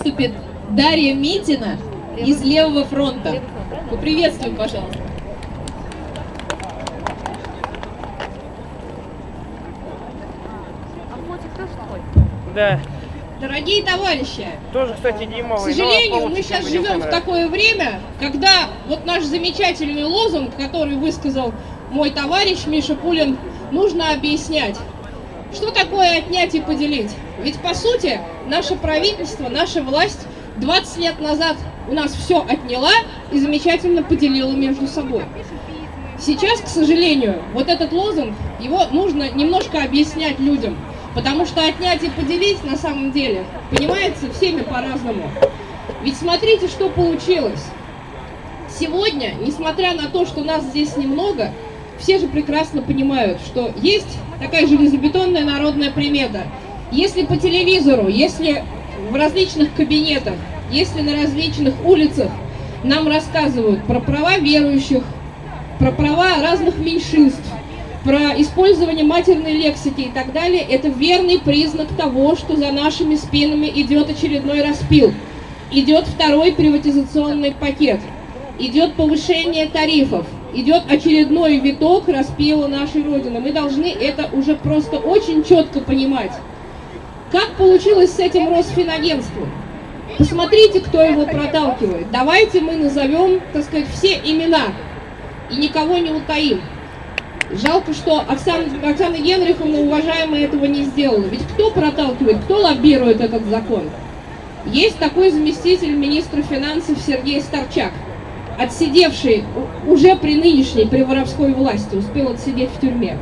выступит Дарья Митина из Левого фронта. Поприветствуем, пожалуйста. Да. Дорогие товарищи, Тоже, кстати, к Димовый. сожалению, мы сейчас живем в такое время, когда вот наш замечательный лозунг, который высказал мой товарищ Миша Пулин, нужно объяснять. Что такое отнять и поделить? Ведь, по сути, наше правительство, наша власть 20 лет назад у нас все отняла и замечательно поделила между собой. Сейчас, к сожалению, вот этот лозунг, его нужно немножко объяснять людям, потому что отнять и поделить на самом деле понимается всеми по-разному. Ведь смотрите, что получилось. Сегодня, несмотря на то, что нас здесь немного, все же прекрасно понимают, что есть такая железобетонная народная примета. Если по телевизору, если в различных кабинетах, если на различных улицах нам рассказывают про права верующих, про права разных меньшинств, про использование матерной лексики и так далее, это верный признак того, что за нашими спинами идет очередной распил. Идет второй приватизационный пакет, идет повышение тарифов, идет очередной виток распила нашей Родины. Мы должны это уже просто очень четко понимать. Как получилось с этим Росфинагентством? Посмотрите, кто его проталкивает. Давайте мы назовем, так сказать, все имена и никого не утаим. Жалко, что Оксана, Оксана Генриховна, уважаемая, этого не сделала. Ведь кто проталкивает, кто лоббирует этот закон? Есть такой заместитель министра финансов Сергей Старчак, отсидевший уже при нынешней, при воровской власти, успел отсидеть в тюрьме.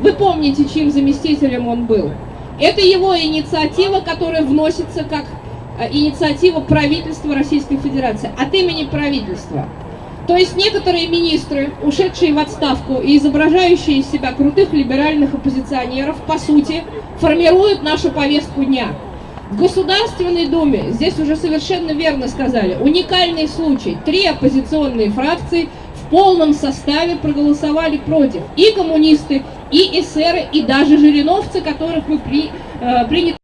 Вы помните, чьим заместителем он был? Это его инициатива, которая вносится как э, инициатива правительства Российской Федерации, от имени правительства. То есть некоторые министры, ушедшие в отставку и изображающие из себя крутых либеральных оппозиционеров, по сути, формируют нашу повестку дня. В Государственной Думе, здесь уже совершенно верно сказали, уникальный случай. Три оппозиционные фракции полном составе проголосовали против. И коммунисты, и эсеры, и даже жириновцы, которых мы при, э, приняли